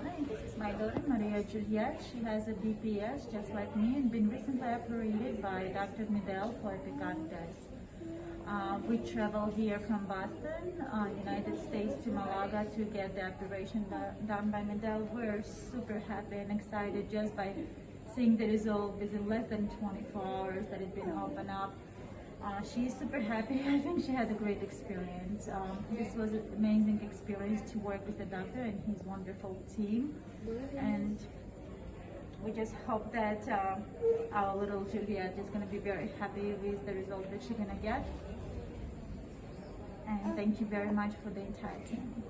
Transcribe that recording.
Juliana, and this is my daughter, Maria Juliet. She has a BPS just like me and been recently operated by Dr. Midel for epicarditis. Uh, we traveled here from Boston, uh, United States to Malaga to get the operation done by Midel. We're super happy and excited just by seeing the result within less than 24 hours that it's been opened up. Uh, she's super happy. I think she had a great experience. Um, this was an amazing experience to work with the doctor and his wonderful team. And we just hope that uh, our little Juliet is going to be very happy with the result that she's going to get. And thank you very much for the entire team.